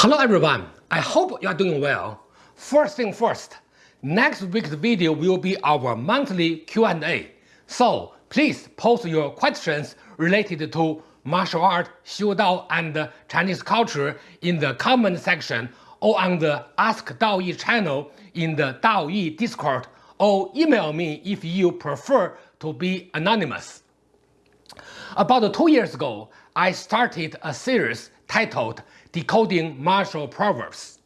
Hello everyone, I hope you are doing well. First thing first, next week's video will be our monthly Q&A. So please post your questions related to martial art, Xiu Dao, and Chinese culture in the comment section or on the Ask Daoyi channel in the Daoyi Discord or email me if you prefer to be anonymous. About two years ago, I started a series titled Decoding Martial Proverbs.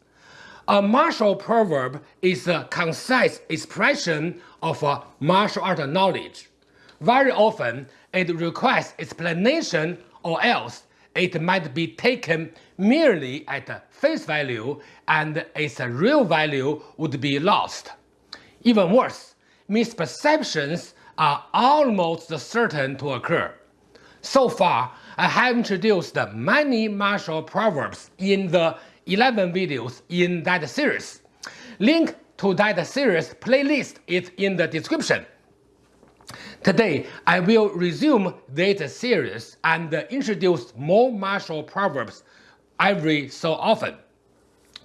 A martial proverb is a concise expression of a martial art knowledge. Very often, it requires explanation or else it might be taken merely at face value and its real value would be lost. Even worse, misperceptions are almost certain to occur. So far, I have introduced many martial proverbs in the 11 videos in that series. Link to that series playlist is in the description. Today, I will resume this series and introduce more martial proverbs every so often.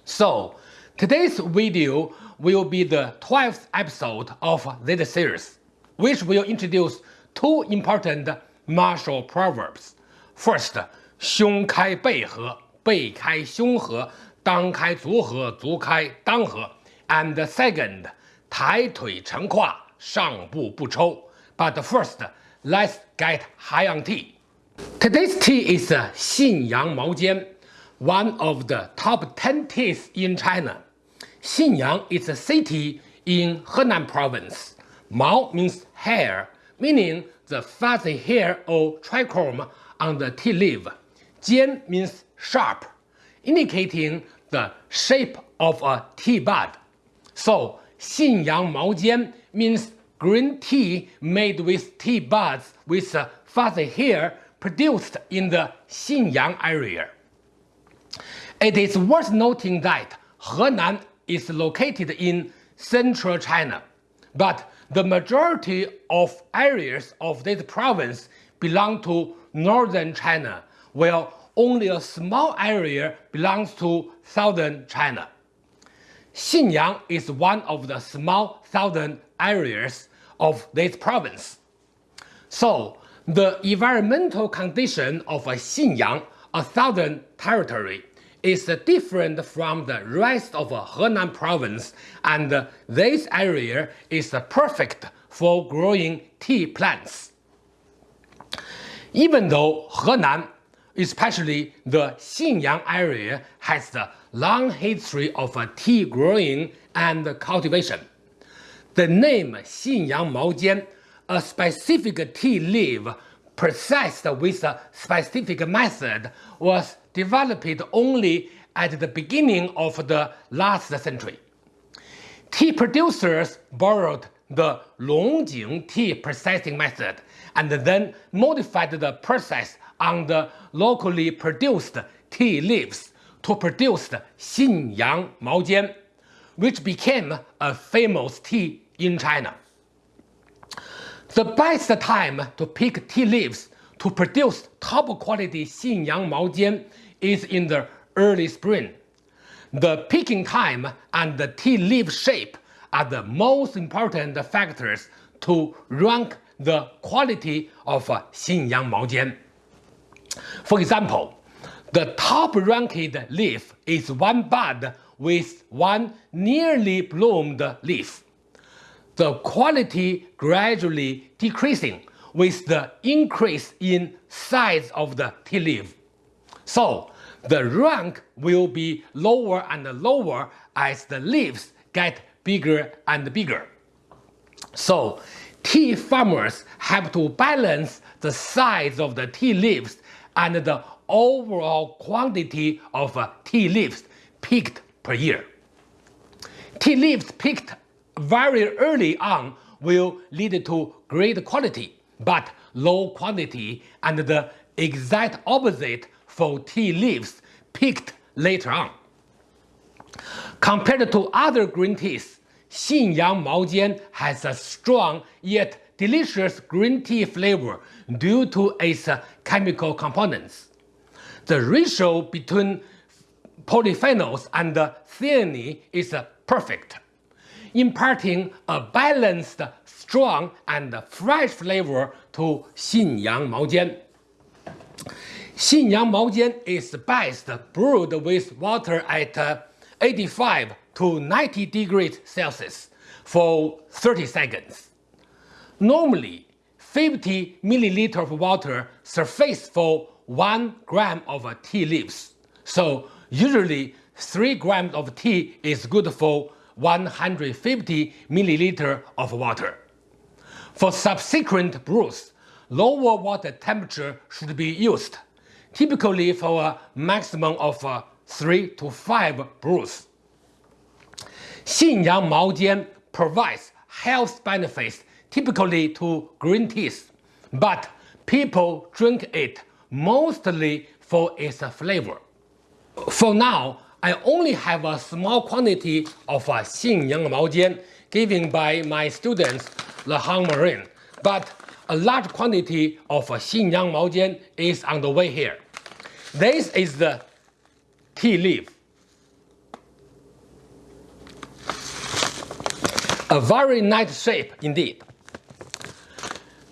So, today's video will be the 12th episode of this series, which will introduce two important martial proverbs. First，胸开背合，背开胸合，裆开足合，足开裆合。And second，抬腿沉胯，上步不抽。But first, let's get high on tea. Today's tea is 信阳毛尖，one of the top ten teas in China. Xinyang is a city in Henan Province. Mao means hair, meaning the fuzzy hair or trichome on the tea leaf. Jian means sharp, indicating the shape of a tea bud. So, Xinyang Mao Jian means green tea made with tea buds with fuzzy hair produced in the Xinyang area. It is worth noting that Henan is located in central China, but the majority of areas of this province belong to northern China, while only a small area belongs to southern China. Xinyang is one of the small southern areas of this province. So, the environmental condition of a Xinyang, a southern territory, is different from the rest of Henan province and this area is perfect for growing tea plants. Even though Henan, especially the Xinyang area, has a long history of tea growing and cultivation, the name Xinyang Maojian, a specific tea leaf processed with a specific method, was developed only at the beginning of the last century. Tea producers borrowed the Longjing tea processing method and then modified the process on the locally produced tea leaves to produce Xinyang Maojian, which became a famous tea in China. The best time to pick tea leaves to produce top quality Xinyang Maojian is in the early spring. The picking time and the tea leaf shape are the most important factors to rank the quality of uh, Xinyang Maojian. For example, the top ranked leaf is one bud with one nearly bloomed leaf. The quality gradually decreasing with the increase in size of the tea leaf. So, the rank will be lower and lower as the leaves get bigger and bigger. So, tea farmers have to balance the size of the tea leaves and the overall quantity of uh, tea leaves picked per year. Tea leaves picked very early on will lead to great quality, but low quantity and the exact opposite for tea leaves picked later on. Compared to other green teas, Xinyang Maojian has a strong yet delicious green tea flavor due to its chemical components. The ratio between polyphenols and theanine is perfect, imparting a balanced, strong, and fresh flavor to Xinyang Maojian. Xinyang Maojian is best brewed with water at 85 to 90 degrees Celsius for 30 seconds. Normally, 50 milliliter of water suffices for 1 gram of tea leaves. So usually 3 grams of tea is good for 150 milliliter of water. For subsequent brews, lower water temperature should be used, typically for a maximum of uh, 3 to 5 brews. Xinyang Maojian provides health benefits typically to green teas, but people drink it mostly for its flavor. For now, I only have a small quantity of Xinyang Maojian given by my students, the Han Marine, but a large quantity of Xinyang Maojian is on the way here. This is the tea leaf. A very nice shape indeed.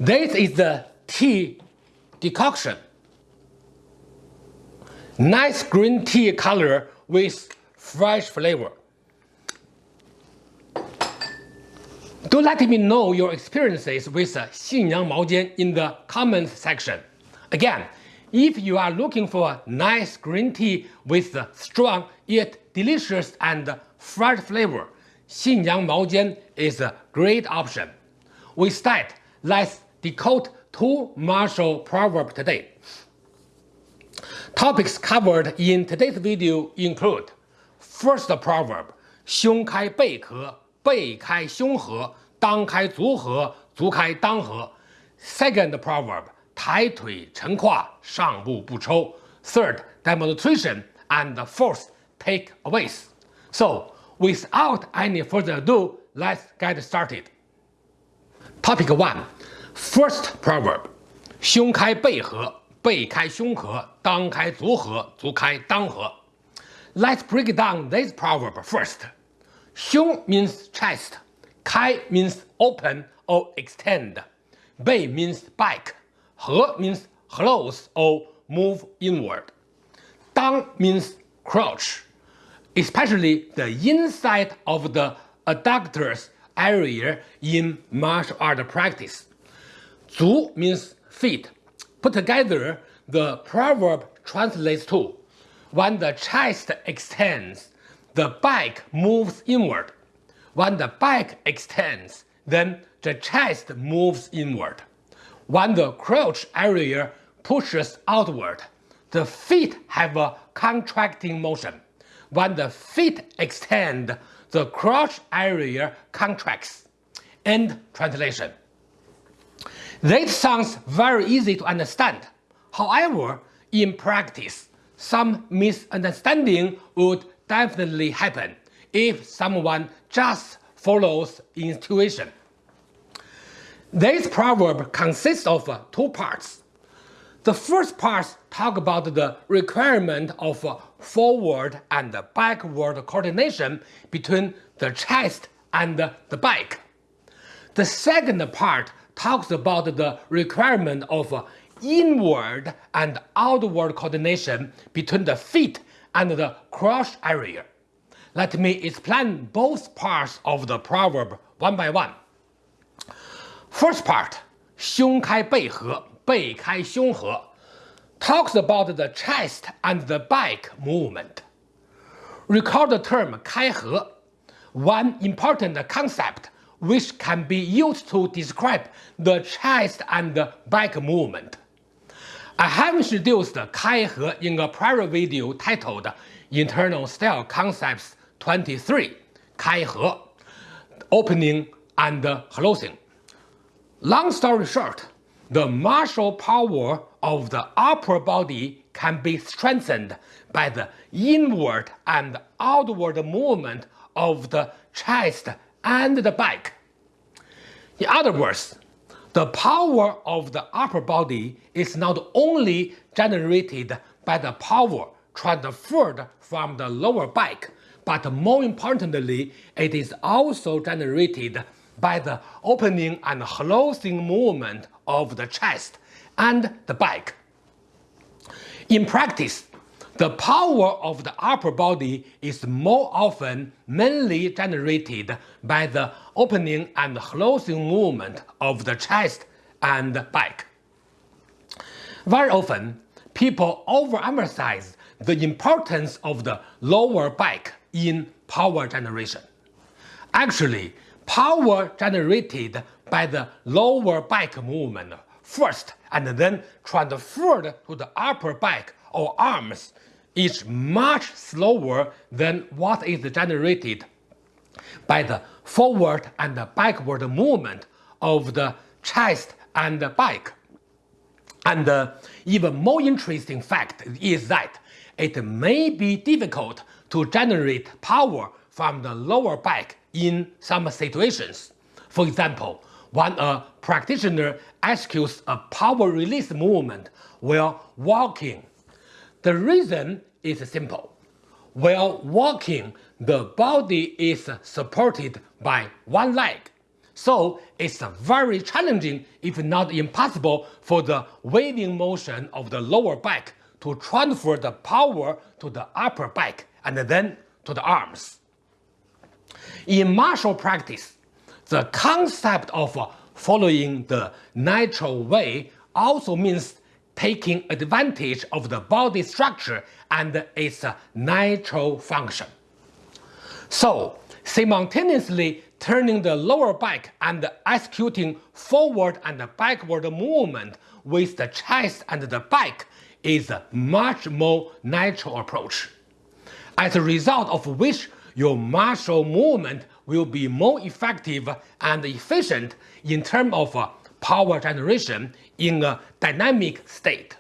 This is the tea decoction. Nice green tea color with fresh flavor. Do let me know your experiences with Xinyang Maojian in the comments section. Again, if you are looking for a nice green tea with strong yet delicious and fresh flavor, Xinyang Maojian is a great option. With that, let's decode two martial proverbs today. Topics covered in today's video include First proverb, 胸开背合，背开胸合，裆开足合，足开裆合。Second proverb, 抬腿沉胯，上步不抽。Third, demonstration. And fourth, takeaways. So, without any further ado, let's get started. Topic 1. First proverb, 胸开背合，背开胸合，裆开足合，足开裆合。Let's break down this proverb first. 胸 means chest, 开 means open or extend, 背 means back, 合 means close or move inward. 裆 means crouch, especially the inside of the adductors area in martial art practice. Zu means feet, Put together, the proverb translates to when the chest extends, the back moves inward. When the back extends, then the chest moves inward. When the crouch area pushes outward, the feet have a contracting motion. When the feet extend, the crouch area contracts. End translation. This sounds very easy to understand. However, in practice, some misunderstanding would definitely happen if someone just follows intuition. This proverb consists of two parts. The first part talks about the requirement of forward and backward coordination between the chest and the back. The second part talks about the requirement of inward and outward coordination between the feet and the crotch area. Let me explain both parts of the proverb one by one. First part, 胸开背合, 背开胸合, talks about the chest and the back movement. Recall the term 开合. One important concept which can be used to describe the chest and back movement. I have introduced 开合 in a prior video titled Internal Style Concepts 23 开合 opening and closing. Long story short, the martial power of the upper body can be strengthened by the inward and outward movement of the chest and the back. In other words, the power of the upper body is not only generated by the power transferred from the lower back, but more importantly, it is also generated by the opening and closing movement of the chest and the back. In practice, the power of the upper body is more often mainly generated by the opening and closing movement of the chest and back. Very often, people overemphasize the importance of the lower back in power generation. Actually, power generated by the lower back movement first and then transferred to the upper back or arms is much slower than what is generated by the forward and backward movement of the chest and back. And the even more interesting fact is that it may be difficult to generate power from the lower back in some situations. For example, when uh, a practitioner executes a power release movement while walking. The reason is simple. While walking, the body is supported by one leg. So it's very challenging, if not impossible, for the waving motion of the lower back to transfer the power to the upper back and then to the arms. In martial practice, the concept of following the natural way also means taking advantage of the body structure and its natural function. So, simultaneously turning the lower back and executing forward and backward movement with the chest and the back is a much more natural approach. As a result of which your martial movement will be more effective and efficient in terms of uh, power generation in a dynamic state.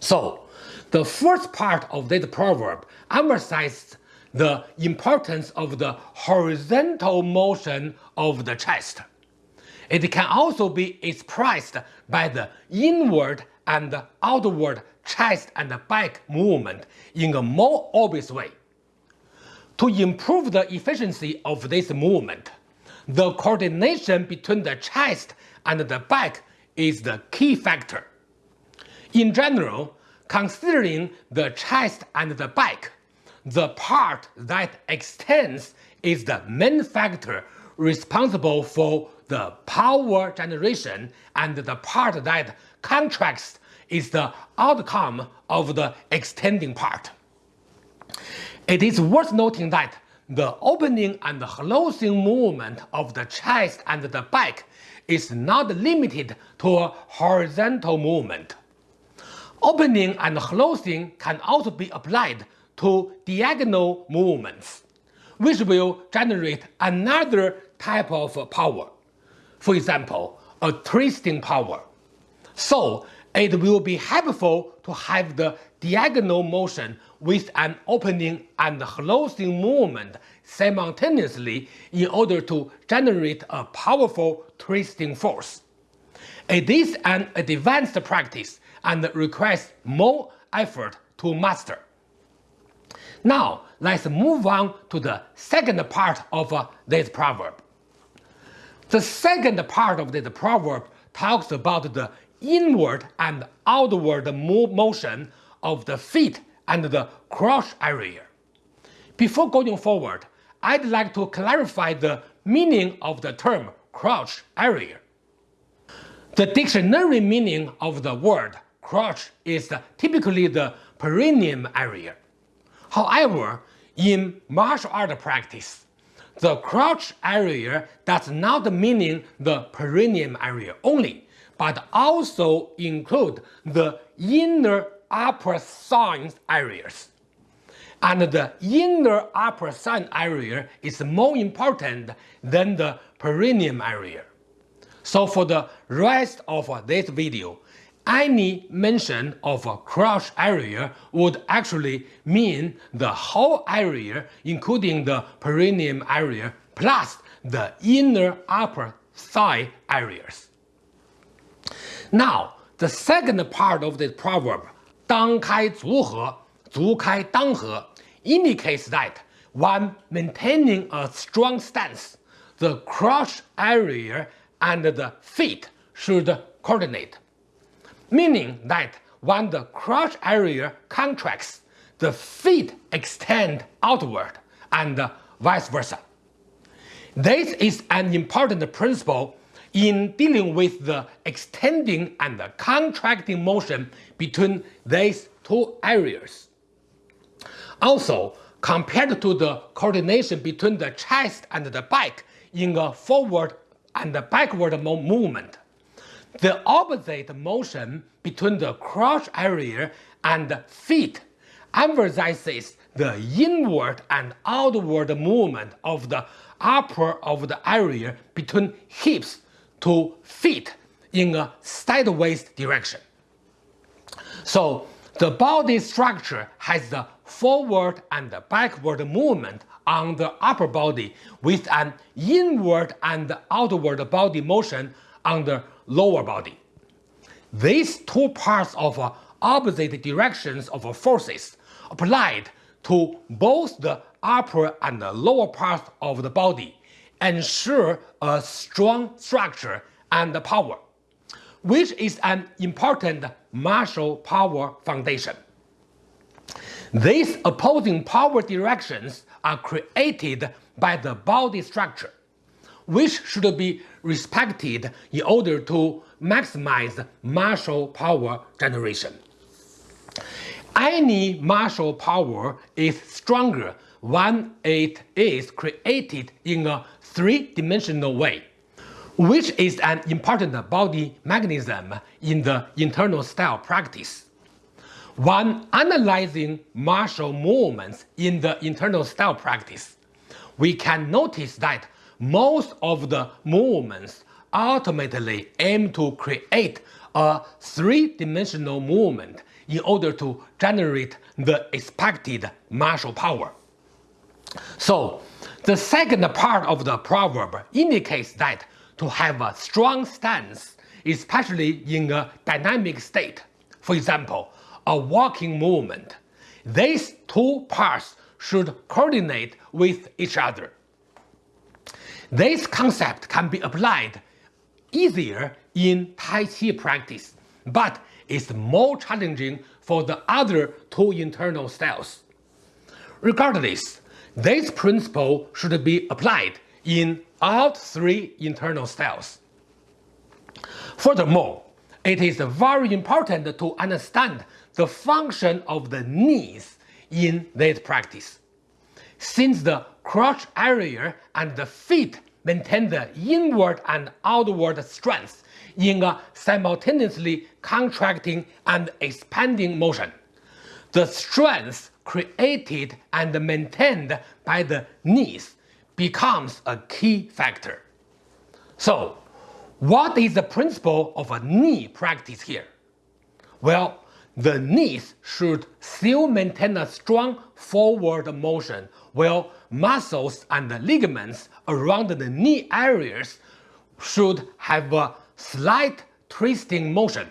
So, the first part of this proverb emphasizes the importance of the horizontal motion of the chest. It can also be expressed by the inward and outward chest and back movement in a more obvious way. To improve the efficiency of this movement, the coordination between the chest and the back is the key factor. In general, considering the chest and the back, the part that extends is the main factor responsible for the power generation and the part that contracts is the outcome of the extending part. It is worth noting that the opening and closing movement of the chest and the back is not limited to a horizontal movement. Opening and closing can also be applied to diagonal movements, which will generate another type of power. For example, a twisting power. So it will be helpful to have the diagonal motion with an opening and closing movement simultaneously in order to generate a powerful twisting force. It is an advanced practice and requires more effort to master. Now, let's move on to the second part of uh, this proverb. The second part of this proverb talks about the inward and outward motion of the feet and the crotch area. Before going forward, I'd like to clarify the meaning of the term crotch area. The dictionary meaning of the word crotch is typically the perineum area. However, in martial art practice, the crotch area does not mean the perineum area only, but also include the inner upper thigh areas. And the inner upper thigh area is more important than the perineum area. So for the rest of this video, any mention of a crush area would actually mean the whole area including the perineum area plus the inner upper thigh areas. Now, the second part of this proverb, 裆开足合，足开裆合 indicates that when maintaining a strong stance, the crotch area and the feet should coordinate, meaning that when the crotch area contracts, the feet extend outward and vice versa. This is an important principle in dealing with the extending and the contracting motion between these two areas. Also, compared to the coordination between the chest and the back in a forward and backward movement, the opposite motion between the crotch area and feet emphasizes the inward and outward movement of the upper of the area between hips to feet in a sideways direction. So the body structure has the forward and backward movement on the upper body with an inward and outward body motion on the lower body. These two parts of uh, opposite directions of uh, forces applied to both the upper and the lower parts of the body ensure a strong structure and power, which is an important martial power foundation. These opposing power directions are created by the body structure, which should be respected in order to maximize martial power generation. Any martial power is stronger when it is created in a three-dimensional way, which is an important body mechanism in the internal style practice. When analyzing martial movements in the internal style practice, we can notice that most of the movements ultimately aim to create a three-dimensional movement in order to generate the expected martial power. So, the second part of the proverb indicates that to have a strong stance, especially in a dynamic state, for example, a walking movement, these two parts should coordinate with each other. This concept can be applied easier in Tai Chi practice, but is more challenging for the other two internal styles. Regardless, this principle should be applied in all three internal styles. Furthermore, it is very important to understand the function of the knees in this practice. Since the crotch area and the feet maintain the inward and outward strength in a simultaneously contracting and expanding motion. The strength created and maintained by the knees becomes a key factor. So, what is the principle of a knee practice here? Well, the knees should still maintain a strong forward motion while muscles and ligaments around the knee areas should have a slight twisting motion.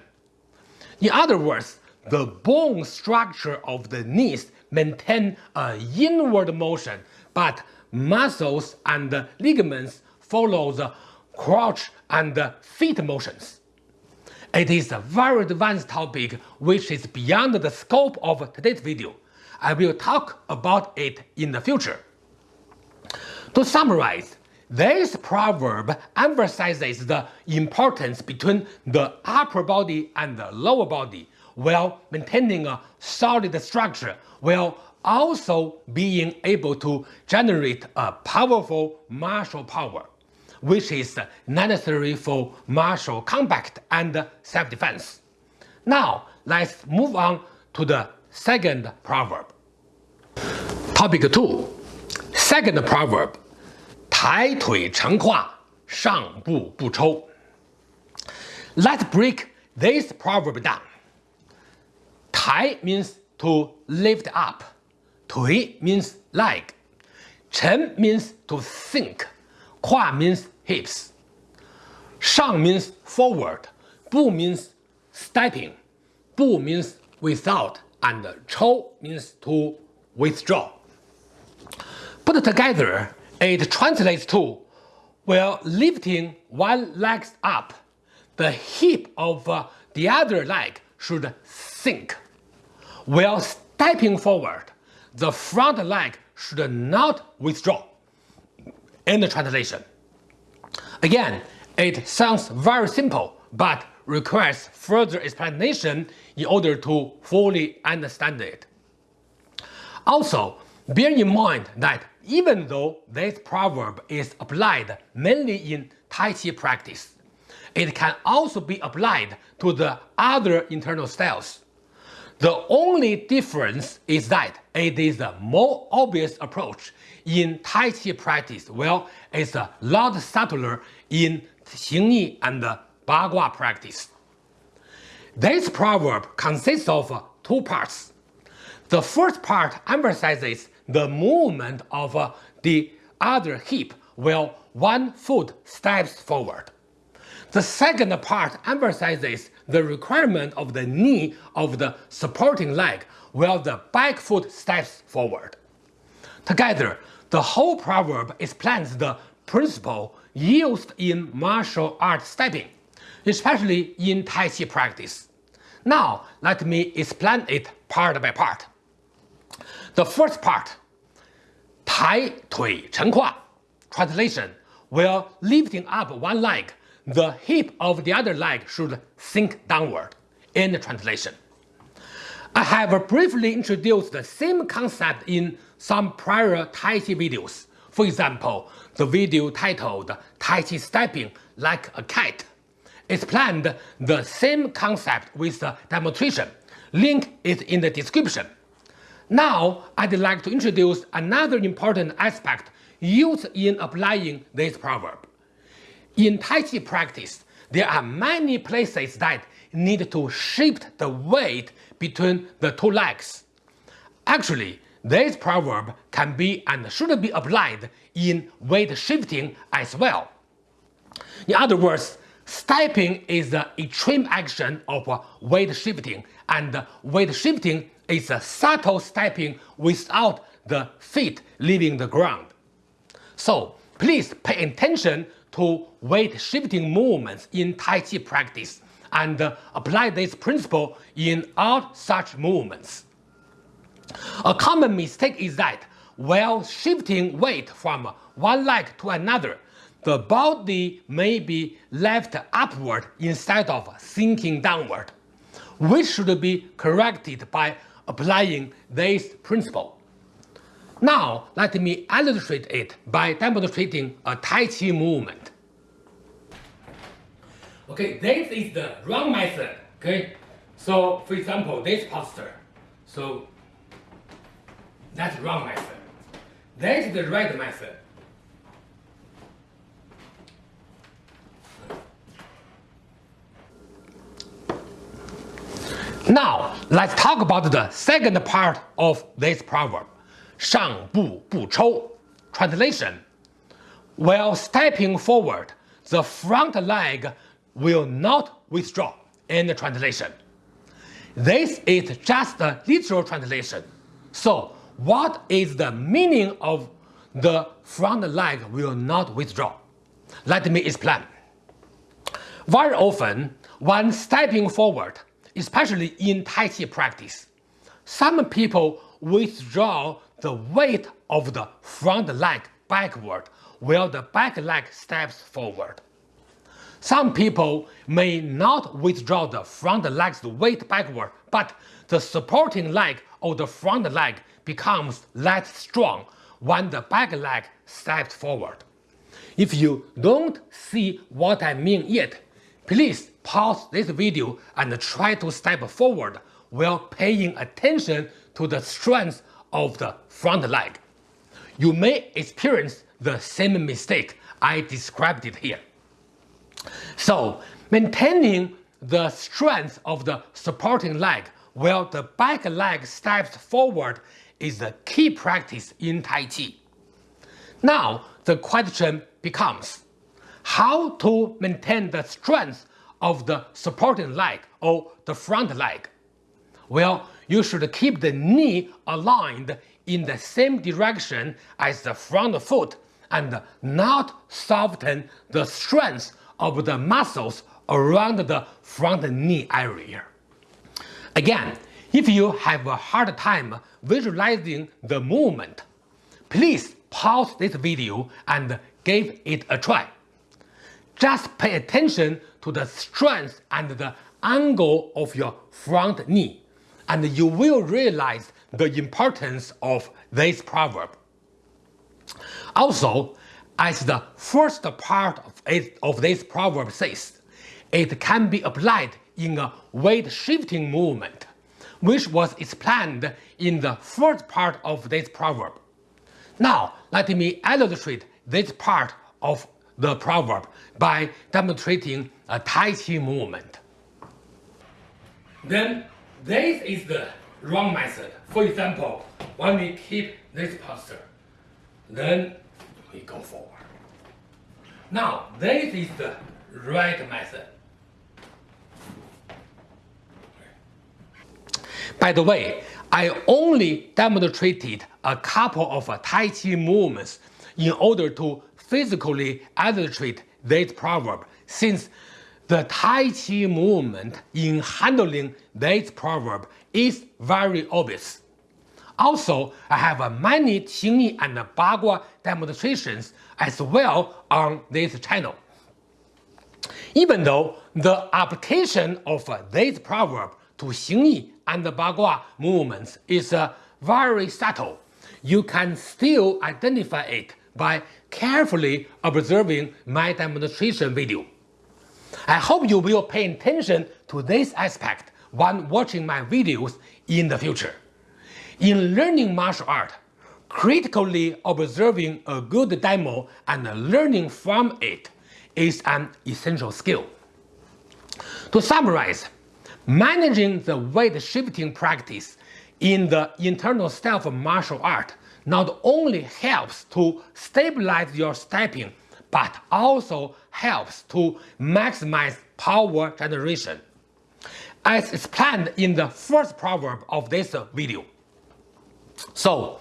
In other words, the bone structure of the knees maintain a inward motion, but muscles and ligaments follow the crouch and feet motions. It is a very advanced topic which is beyond the scope of today's video. I will talk about it in the future. To summarize, this proverb emphasizes the importance between the upper body and the lower body while maintaining a solid structure, while also being able to generate a powerful martial power, which is necessary for martial combat and self-defense. Now, let's move on to the second proverb. Topic 2 Second proverb 抬腿沉胯上步不抽 Let's break this proverb down. 抬 means to lift up. Tui means leg. Chen means to sink. Kua means hips. Shang means forward. Bu means stepping. Bu means without. And chou means to withdraw. Put together, it translates to while lifting one leg up, the hip of the other leg should sink. While stepping forward, the front leg should not withdraw. The translation. Again, it sounds very simple, but requires further explanation in order to fully understand it. Also, bear in mind that even though this proverb is applied mainly in Tai Chi practice, it can also be applied to the other internal styles. The only difference is that it is a more obvious approach in Tai Chi practice, while it's a lot subtler in Xing Yi and Bagua practice. This proverb consists of two parts. The first part emphasizes the movement of the other hip while one foot steps forward. The second part emphasizes the requirement of the knee of the supporting leg while the back foot steps forward. Together, the whole proverb explains the principle used in martial art stepping, especially in Tai Chi practice. Now, let me explain it part by part. The first part, Tai Tui Chen Kua, translation, while lifting up one leg the hip of the other leg should sink downward, in the translation. I have briefly introduced the same concept in some prior Tai Chi videos. For example, the video titled Tai Chi Stepping Like a Cat explained the same concept with a demonstration. Link is in the description. Now, I'd like to introduce another important aspect used in applying this proverb. In Tai Chi practice, there are many places that need to shift the weight between the two legs. Actually, this proverb can be and should be applied in weight shifting as well. In other words, stepping is the extreme action of weight shifting and weight shifting is a subtle stepping without the feet leaving the ground. So please pay attention to weight shifting movements in Tai Chi practice and uh, apply this principle in all such movements. A common mistake is that while shifting weight from one leg to another, the body may be left upward instead of sinking downward, which should be corrected by applying this principle. Now, let me illustrate it by demonstrating a Tai Chi movement. Okay, this is the wrong method. Okay, so for example, this posture. So that's wrong method. That is the right method. Now, let's talk about the second part of this proverb, 上步不抽. Translation While stepping forward, the front leg will not withdraw. In the translation. This is just a literal translation. So, what is the meaning of the front leg will not withdraw? Let me explain. Very often, when stepping forward, especially in Tai Chi practice. Some people withdraw the weight of the front leg backward while the back leg steps forward. Some people may not withdraw the front leg's weight backward, but the supporting leg of the front leg becomes less strong when the back leg steps forward. If you don't see what I mean yet, please pause this video and try to step forward while paying attention to the strength of the front leg. You may experience the same mistake I described it here. So, maintaining the strength of the supporting leg while the back leg steps forward is the key practice in Tai Chi. Now, the question becomes, how to maintain the strength of the supporting leg or the front leg? Well, you should keep the knee aligned in the same direction as the front foot and not soften the strength of the muscles around the front knee area. Again, if you have a hard time visualizing the movement, please pause this video and give it a try. Just pay attention to the strength and the angle of your front knee, and you will realize the importance of this proverb. Also, as the first part of, it, of this proverb says, it can be applied in a weight shifting movement, which was explained in the first part of this proverb. Now, let me illustrate this part of the proverb by demonstrating a Tai Chi movement. Then, this is the wrong method. For example, when we keep this posture, then we go forward. Now, this is the right method. By the way, I only demonstrated a couple of Tai Chi movements in order to physically illustrate this proverb since the Tai Chi movement in handling this proverb is very obvious. Also, I have many Xingyi and Bagua demonstrations as well on this channel. Even though the application of this proverb to Xingyi and Bagua movements is uh, very subtle, you can still identify it by carefully observing my demonstration video. I hope you will pay attention to this aspect when watching my videos in the future. In learning martial art, critically observing a good demo and learning from it is an essential skill. To summarize, managing the weight shifting practice in the internal self martial art not only helps to stabilize your stepping, but also helps to maximize power generation. As explained in the first proverb of this video. So,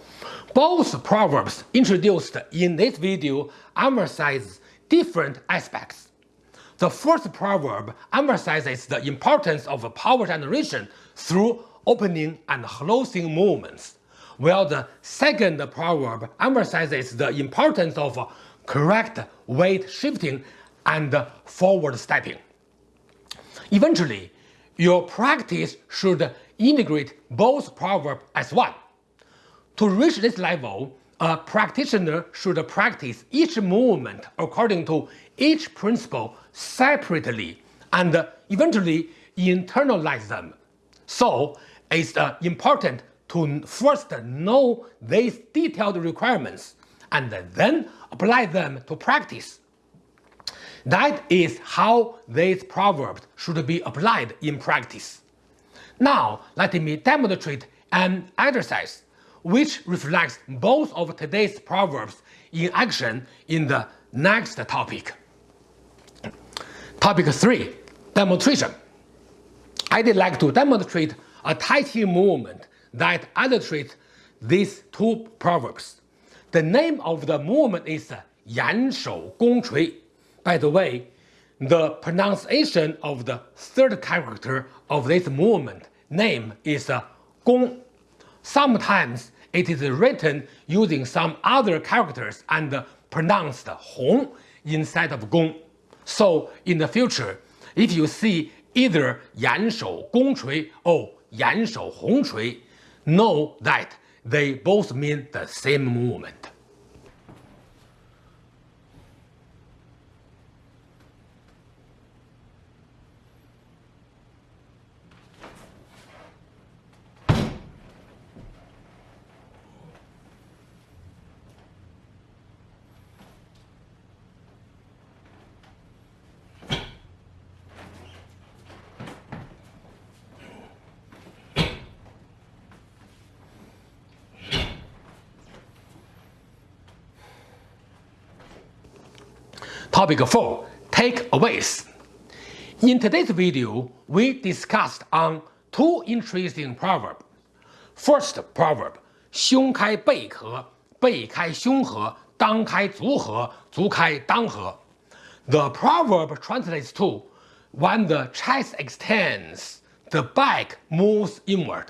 both proverbs introduced in this video emphasize different aspects. The first proverb emphasizes the importance of power generation through opening and closing movements while the second proverb emphasizes the importance of correct weight shifting and forward stepping. Eventually, your practice should integrate both proverbs as one. To reach this level, a practitioner should practice each movement according to each principle separately and eventually internalize them. So, it's uh, important to first know these detailed requirements and then apply them to practice. That is how these proverbs should be applied in practice. Now let me demonstrate an exercise which reflects both of today's proverbs in action in the next topic. Topic 3. Demonstration. I'd like to demonstrate a Tai Chi movement that illustrates these two proverbs. The name of the movement is Yan Shou Gong Cui. By the way, the pronunciation of the third character of this movement name is Gong. Sometimes it is written using some other characters and pronounced Hong instead of Gong. So in the future, if you see either Yan Shou Gong Cui or Yan Shou Hong Cui, know that they both mean the same movement. Topic 4. Takeaways. In today's video, we discussed on two interesting proverbs. First proverb, 胸开背合，背开胸合，裆开足合，足开裆合。The proverb translates to, when the chest extends, the back moves inward.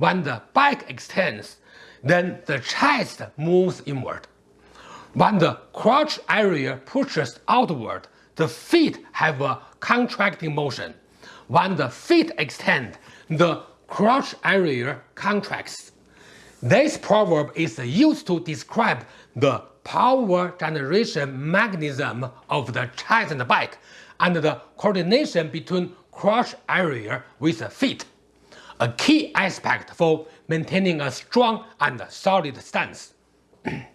When the back extends, then the chest moves inward. When the crotch area pushes outward, the feet have a contracting motion. When the feet extend, the crotch area contracts. This proverb is used to describe the power generation mechanism of the chest and back and the coordination between crotch area with the feet, a key aspect for maintaining a strong and solid stance.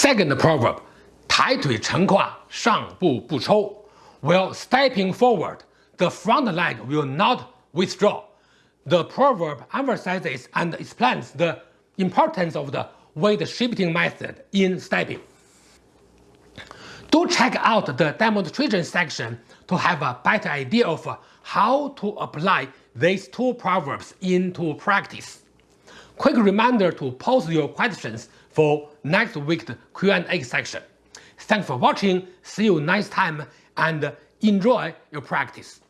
Second proverb, 抬腿成胯，上步不抽. While stepping forward, the front leg will not withdraw. The proverb emphasizes and explains the importance of the weight shifting method in stepping. Do check out the demonstration section to have a better idea of how to apply these two proverbs into practice. Quick reminder to post your questions for next week's Q&A section. Thanks for watching, see you next time, and enjoy your practice.